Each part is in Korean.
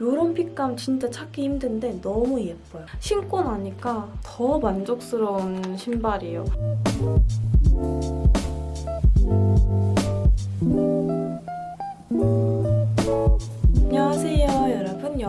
이런 핏감 진짜 찾기 힘든데 너무 예뻐요. 신고 나니까 더 만족스러운 신발이에요.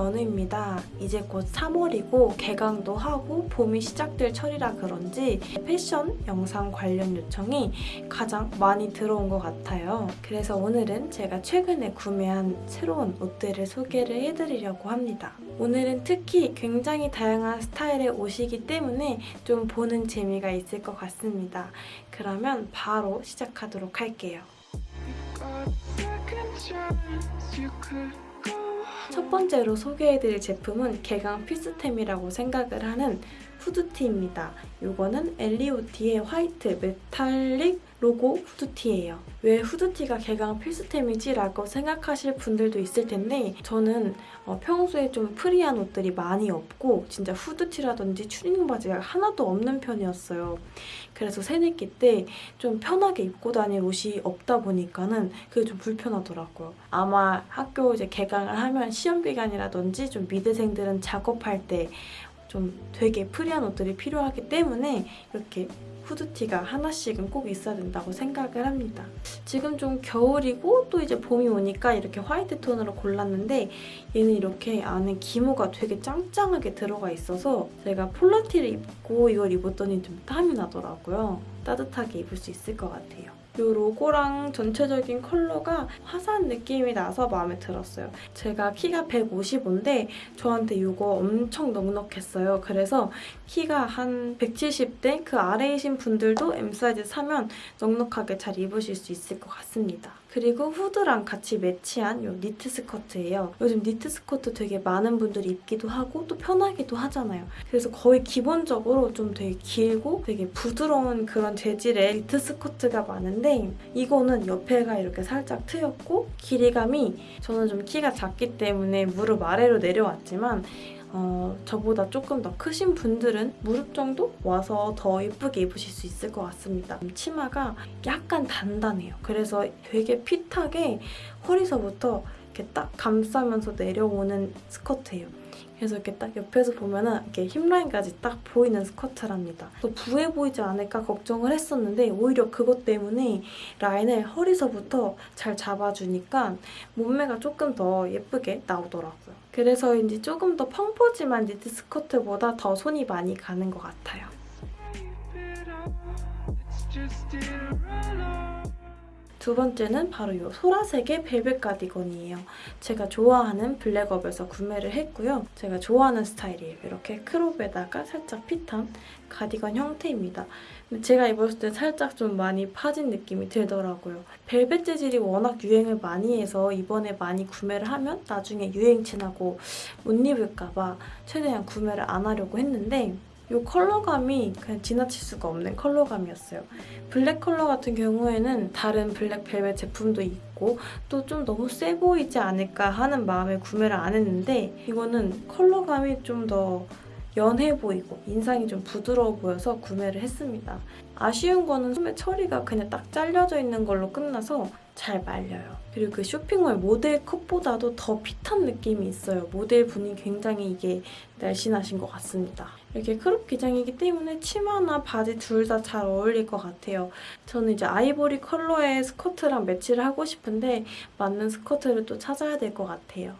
연우입니다. 이제 곧 3월이고 개강도 하고 봄이 시작될 철이라 그런지 패션 영상 관련 요청이 가장 많이 들어온 것 같아요. 그래서 오늘은 제가 최근에 구매한 새로운 옷들을 소개를 해드리려고 합니다. 오늘은 특히 굉장히 다양한 스타일의 옷이기 때문에 좀 보는 재미가 있을 것 같습니다. 그러면 바로 시작하도록 할게요. 첫 번째로 소개해드릴 제품은 개강 필수템이라고 생각을 하는 후드티입니다. 이거는 엘리오디의 화이트 메탈릭 로고 후드티예요. 왜 후드티가 개강 필수템이지? 라고 생각하실 분들도 있을 텐데 저는 어, 평소에 좀 프리한 옷들이 많이 없고 진짜 후드티라든지 추리닝 바지가 하나도 없는 편이었어요. 그래서 새내기 때 좀 편하게 입고 다닐 옷이 없다 보니까는 그게 좀 불편하더라고요. 아마 학교 이제 개강을 하면 시험 기간이라든지 좀 미대생들은 작업할 때 좀 되게 프리한 옷들이 필요하기 때문에 이렇게 후드티가 하나씩은 꼭 있어야 된다고 생각을 합니다. 지금 좀 겨울이고 또 이제 봄이 오니까 이렇게 화이트 톤으로 골랐는데 얘는 이렇게 안에 기모가 되게 짱짱하게 들어가 있어서 제가 폴라티를 입고 이걸 입었더니 좀 땀이 나더라고요. 따뜻하게 입을 수 있을 것 같아요. 이 로고랑 전체적인 컬러가 화사한 느낌이 나서 마음에 들었어요. 제가 키가 155인데 저한테 이거 엄청 넉넉했어요. 그래서 키가 한 170대 그 아래이신 분들도 M 사이즈 사면 넉넉하게 잘 입으실 수 있을 것 같습니다. 그리고 후드랑 같이 매치한 이 니트 스커트예요. 요즘 니트 스커트 되게 많은 분들이 입기도 하고 또 편하기도 하잖아요. 그래서 거의 기본적으로 좀 되게 길고 되게 부드러운 그런 재질의 니트 스커트가 많은데 이거는 옆에가 이렇게 살짝 트였고 길이감이 저는 좀 키가 작기 때문에 무릎 아래로 내려왔지만 어, 저보다 조금 더 크신 분들은 무릎 정도 와서 더 예쁘게 입으실 수 있을 것 같습니다. 치마가 약간 단단해요. 그래서 되게 핏하게 허리서부터 이렇게 딱 감싸면서 내려오는 스커트예요. 그래서 이렇게 딱 옆에서 보면은 이렇게 힙라인까지 딱 보이는 스커트랍니다. 또 부해 보이지 않을까 걱정을 했었는데 오히려 그것 때문에 라인을 허리서부터 잘 잡아주니까 몸매가 조금 더 예쁘게 나오더라고요. 그래서인지 조금 더 펑퍼짐한 니트 스커트보다 더 손이 많이 가는 것 같아요. 두 번째는 바로 이 소라색의 벨벳 가디건이에요. 제가 좋아하는 블랙업에서 구매를 했고요. 제가 좋아하는 스타일이에요. 이렇게 크롭에다가 살짝 핏한 가디건 형태입니다. 제가 입었을 때 살짝 좀 많이 파진 느낌이 들더라고요. 벨벳 재질이 워낙 유행을 많이 해서 이번에 많이 구매를 하면 나중에 유행 지나고 못 입을까 봐 최대한 구매를 안 하려고 했는데 이 컬러감이 그냥 지나칠 수가 없는 컬러감이었어요. 블랙 컬러 같은 경우에는 다른 블랙 벨벳 제품도 있고 또 좀 너무 세 보이지 않을까 하는 마음에 구매를 안 했는데 이거는 컬러감이 좀더 연해 보이고 인상이 좀 부드러워 보여서 구매를 했습니다. 아쉬운 거는 소매 처리가 그냥 딱 잘려져 있는 걸로 끝나서 잘 말려요. 그리고 그 쇼핑몰 모델 컷보다도 더 fit한 느낌이 있어요. 모델 분이 굉장히 이게 날씬하신 것 같습니다. 이렇게 crop 기장이기 때문에 치마나 바지 둘 다 잘 어울릴 것 같아요. 저는 이제 아이보리 컬러의 스커트랑 매치를 하고 싶은데 맞는 스커트를 또 찾아야 될 것 같아요.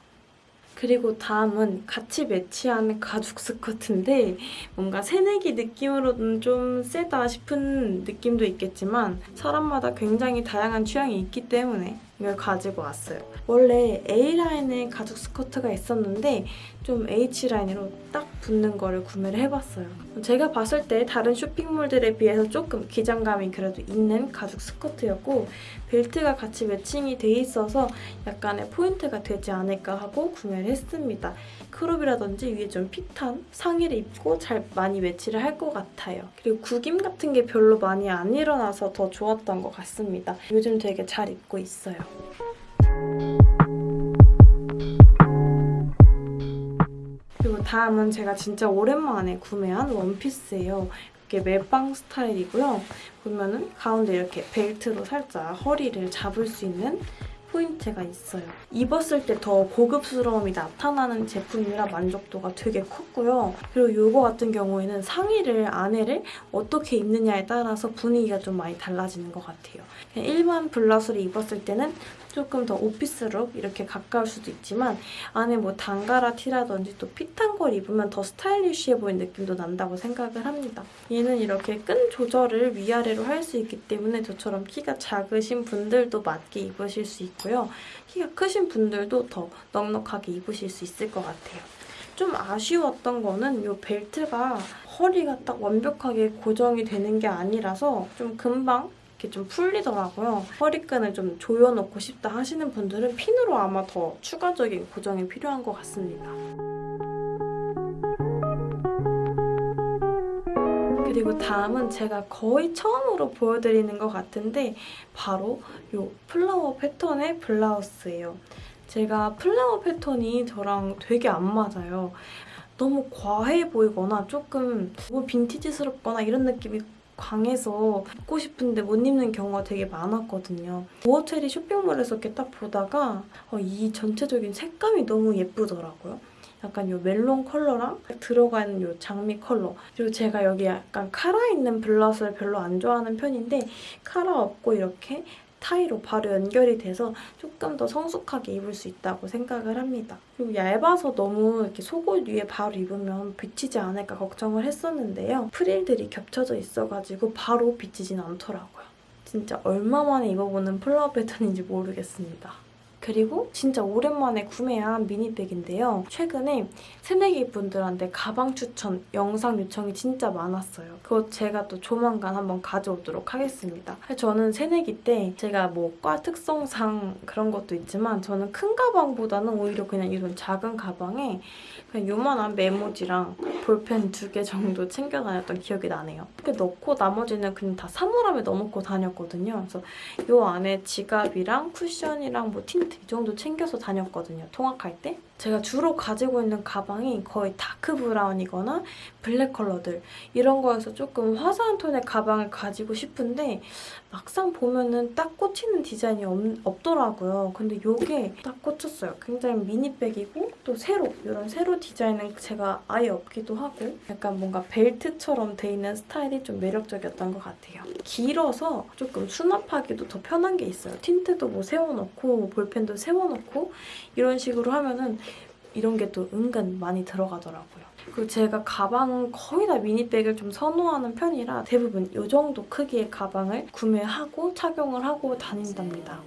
그리고 다음은 같이 매치하는 가죽 스커트인데 뭔가 새내기 느낌으로는 좀 세다 싶은 느낌도 있겠지만 사람마다 굉장히 다양한 취향이 있기 때문에 이걸 가지고 왔어요. 원래 A라인의 가죽 스커트가 있었는데 좀 H라인으로 딱 붙는 거를 구매를 해봤어요. 제가 봤을 때 다른 쇼핑몰들에 비해서 조금 기장감이 그래도 있는 가죽 스커트였고 벨트가 같이 매칭이 돼 있어서 약간의 포인트가 되지 않을까 하고 구매를 했습니다. crop이라든지 위에 좀 fit한 상의를 입고 잘 많이 매치를 할 것 같아요. 그리고 구김 같은 게 별로 많이 안 일어나서 더 좋았던 것 같습니다. 요즘 되게 잘 입고 있어요. 그리고 다음은 제가 진짜 오랜만에 구매한 원피스예요. 이렇게 멜빵 스타일이고요. 보면은 가운데 이렇게 벨트로 살짝 허리를 잡을 수 있는 포인트가 있어요. 입었을 때 더 고급스러움이 나타나는 제품이라 만족도가 되게 컸고요. 그리고 이거 같은 경우에는 상의를 안에를 어떻게 입느냐에 따라서 분위기가 좀 많이 달라지는 것 같아요. 일반 블라우스를 입었을 때는 조금 더 오피스룩 이렇게 가까울 수도 있지만 안에 뭐 단가라 티라든지 또 핏한 걸 입으면 더 스타일리쉬해 보이는 느낌도 난다고 생각을 합니다. 얘는 이렇게 끈 조절을 위아래로 할 수 있기 때문에 저처럼 키가 작으신 분들도 맞게 입으실 수 있고요. 키가 크신 분들도 더 넉넉하게 입으실 수 있을 것 같아요. 좀 아쉬웠던 거는 이 벨트가 허리가 딱 완벽하게 고정이 되는 게 아니라서 좀 금방 이렇게 좀 풀리더라고요. 허리끈을 좀 조여놓고 싶다 하시는 분들은 핀으로 아마 더 추가적인 고정이 필요한 것 같습니다. 그리고 다음은 제가 거의 처음으로 보여드리는 것 같은데 바로 이 플라워 패턴의 블라우스예요. 제가 플라워 패턴이 저랑 되게 안 맞아요. 너무 과해 보이거나 조금 너무 빈티지스럽거나 이런 느낌이 강해서 입고 싶은데 못 입는 경우가 되게 많았거든요. 보어체리 쇼핑몰에서 이렇게 딱 보다가 어, 이 전체적인 색감이 너무 예쁘더라고요. 약간 요 멜론 컬러랑 있는 요 장미 컬러 그리고 제가 여기 약간 카라 있는 블라우스를 별로 안 좋아하는 편인데 카라 없고 이렇게 타이로 바로 연결이 돼서 조금 더 성숙하게 입을 수 있다고 생각을 합니다. 그리고 얇아서 너무 이렇게 속옷 위에 바로 입으면 비치지 않을까 걱정을 했었는데요. 프릴들이 겹쳐져 있어가지고 바로 비치진 않더라고요. 진짜 얼마 만에 입어보는 flower pattern인지 모르겠습니다. 그리고 진짜 오랜만에 구매한 미니백인데요. 최근에 새내기 분들한테 가방 추천 영상 요청이 진짜 많았어요. 그거 제가 또 조만간 한번 가져오도록 하겠습니다. 저는 새내기 때 제가 뭐 과 특성상 그런 것도 있지만 저는 큰 가방보다는 오히려 그냥 이런 작은 가방에 그냥 요만한 메모지랑 볼펜 두 개 정도 챙겨 다녔던 기억이 나네요. 이렇게 넣고 나머지는 그냥 다 사물함에 넣어놓고 다녔거든요. 그래서 요 안에 지갑이랑 쿠션이랑 뭐 틴트 이 정도 챙겨서 다녔거든요. 통학할 때. 제가 주로 가지고 있는 가방이 거의 dark brown이거나 블랙 컬러들 이런 거에서 조금 화사한 톤의 가방을 가지고 싶은데 막상 보면은 딱 꽂히는 디자인이 없, 더라고요 근데 이게 딱 꽂혔어요. 굉장히 미니백이고 또 세로 이런 세로 디자인은 제가 아예 없기도 하고 약간 뭔가 벨트처럼 돼 있는 스타일이 좀 매력적이었던 것 같아요. 길어서 조금 수납하기도 더 편한 게 있어요. 틴트도 뭐 세워놓고 볼펜도 세워놓고 이런 식으로 하면은 이런 게 또 은근 많이 들어가더라고요. 그리고 제가 가방은 거의 다 미니백을 좀 선호하는 편이라 대부분 이 정도 크기의 가방을 구매하고 착용을 하고 다닌답니다.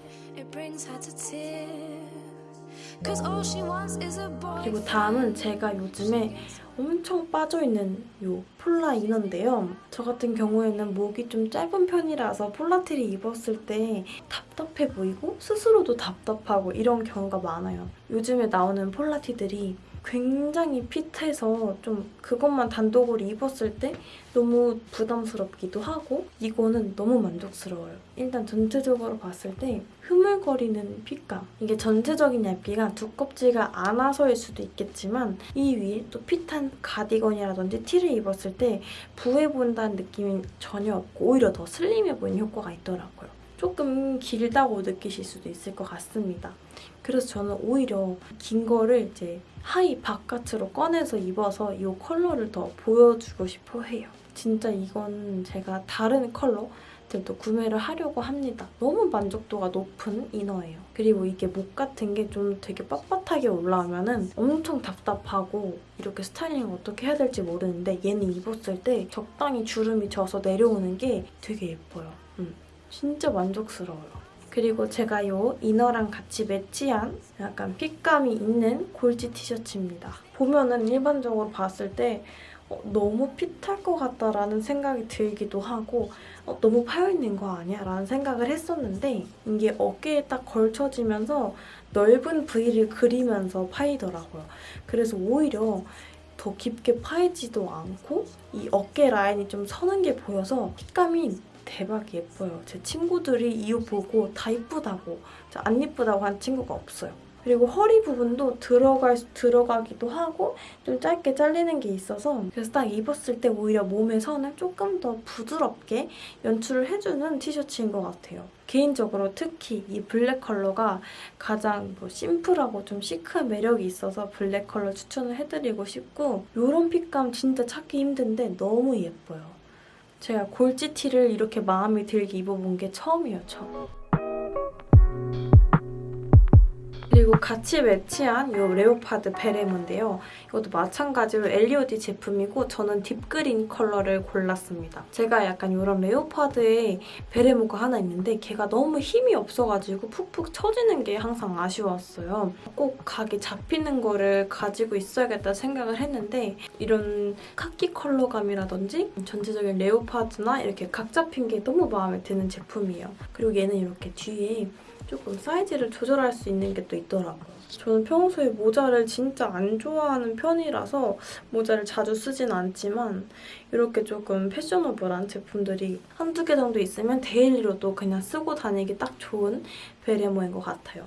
그리고 다음은 제가 요즘에 엄청 빠져있는 이 폴라 이너인데요. 저 같은 경우에는 목이 좀 짧은 편이라서 폴라티를 입었을 때 답답해 보이고 스스로도 답답하고 이런 경우가 많아요. 요즘에 나오는 폴라티들이 굉장히 핏해서 좀 그것만 단독으로 입었을 때 너무 부담스럽기도 하고 이거는 너무 만족스러워요. 일단 전체적으로 봤을 때 흐물거리는 핏감 이게 전체적인 얇기가 두껍지가 않아서일 수도 있겠지만 이 위에 또 핏한 가디건이라든지 티를 입었을 때 부해 보인다는 느낌이 전혀 없고 오히려 더 슬림해 보이는 효과가 있더라고요. 조금 길다고 느끼실 수도 있을 것 같습니다. 그래서 저는 오히려 긴 거를 이제 하의 바깥으로 꺼내서 입어서 이 컬러를 더 보여주고 싶어 해요. 진짜 이건 제가 다른 컬러들도 구매를 하려고 합니다. 너무 만족도가 높은 이너예요. 그리고 이게 목 같은 게 좀 되게 빳빳하게 올라오면 은 엄청 답답하고 이렇게 스타일링 어떻게 해야 될지 모르는데 얘는 입었을 때 적당히 주름이 져서 내려오는 게 되게 예뻐요. 음, 진짜 만족스러워요. 그리고 제가 이 이너랑 같이 매치한 약간 핏감이 있는 골지 티셔츠입니다. 보면은 일반적으로 봤을 때 어, 너무 핏할 것 같다라는 생각이 들기도 하고 어, 너무 파여있는 거 아니야? 라는 생각을 했었는데 이게 어깨에 딱 걸쳐지면서 넓은 V를 그리면서 파이더라고요. 그래서 오히려 더 깊게 파이지도 않고 이 어깨 라인이 좀 서는 게 보여서 fit감이 대박 예뻐요. 제 친구들이 이옷 보고 다 이쁘다고 안 이쁘다고 한 친구가 없어요. 그리고 허리 부분도 들어갈, 들어가기도 하고 좀 짧게 잘리는 게 있어서 그래서 딱 입었을 때 오히려 몸의 선을 조금 더 부드럽게 연출을 해주는 티셔츠인 것 같아요. 개인적으로 특히 이 블랙 컬러가 가장 뭐 심플하고 좀 시크한 매력이 있어서 블랙 컬러 추천을 해드리고 싶고 이런 fit감 진짜 찾기 힘든데 너무 예뻐요. 제가 골지티를 이렇게 마음에 들게 입어본 게 처음이에요, 처음. 그리고 같이 매치한 이 leopard 베레모인데요. 이것도 마찬가지로 엘리오디 제품이고 저는 deep green 컬러를 골랐습니다. 제가 약간 이런 leopard의 베레모가 하나 있는데 걔가 너무 힘이 없어가지고 푹푹 처지는 게 항상 아쉬웠어요. 꼭 각이 잡히는 거를 가지고 있어야겠다 생각을 했는데 이런 카키 컬러감이라든지 전체적인 leopard나 이렇게 각 잡힌 게 너무 마음에 드는 제품이에요. 그리고 얘는 이렇게 뒤에 조금 사이즈를 조절할 수 있는 게 또 있더라고요. 저는 평소에 모자를 진짜 안 좋아하는 편이라서 모자를 자주 쓰진 않지만 이렇게 조금 패셔너블한 제품들이 한두 개 정도 있으면 daily로도 그냥 쓰고 다니기 딱 좋은 베레모인 것 같아요.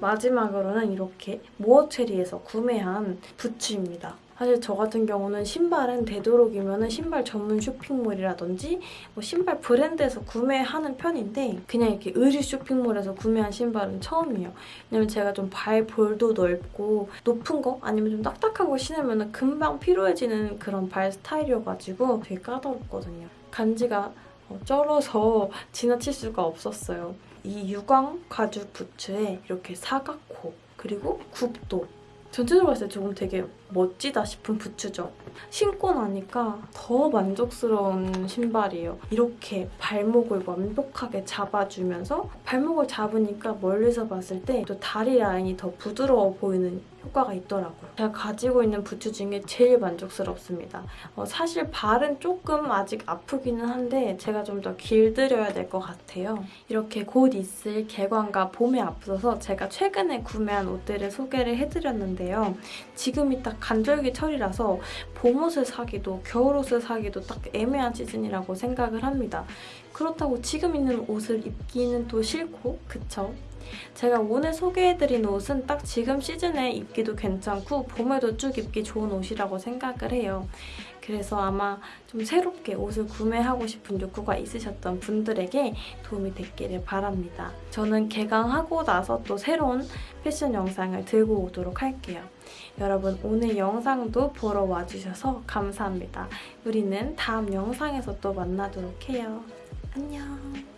마지막으로는 이렇게 모어체리에서 구매한 부츠입니다. 사실 저 같은 경우는 신발은 되도록이면 신발 전문 쇼핑몰이라든지 뭐 신발 브랜드에서 구매하는 편인데 그냥 이렇게 의류 쇼핑몰에서 구매한 신발은 처음이에요. 왜냐면 제가 좀 발 볼도 넓고 높은 거 아니면 좀 딱딱한 거 신으면 금방 피로해지는 그런 발 스타일이어가지고 되게 까다롭거든요. 간지가 어, 쩔어서 지나칠 수가 없었어요. 이 유광 가죽 부츠에 이렇게 사각코 그리고 굽도 전체적으로 봤을 때 조금 되게 멋지다 싶은 부츠죠. 신고 나니까 더 만족스러운 신발이에요. 이렇게 발목을 완벽하게 잡아주면서 발목을 잡으니까 멀리서 봤을 때 또 다리 라인이 더 부드러워 보이는 효과가 있더라고요. 제가 가지고 있는 부츠 중에 제일 만족스럽습니다. 어, 사실 발은 조금 아직 아프기는 한데 제가 좀 더 길들여야 될 것 같아요. 이렇게 곧 있을 개관과 봄에 앞서서 제가 최근에 구매한 옷들을 소개를 해드렸는데요. 지금이 딱 간절기 철이라서 봄옷을 사기도 겨울옷을 사기도 딱 애매한 시즌이라고 생각을 합니다. 그렇다고 지금 있는 옷을 입기는 또 싫고 그쵸? 제가 오늘 소개해드린 옷은 딱 지금 시즌에 입기도 괜찮고 봄에도 쭉 입기 좋은 옷이라고 생각을 해요. 그래서 아마 좀 새롭게 옷을 구매하고 싶은 욕구가 있으셨던 분들에게 도움이 됐기를 바랍니다. 저는 개강하고 나서 또 새로운 패션 영상을 들고 오도록 할게요. 여러분 오늘 영상도 보러 와주셔서 감사합니다. 우리는 다음 영상에서 또 만나도록 해요. 안녕.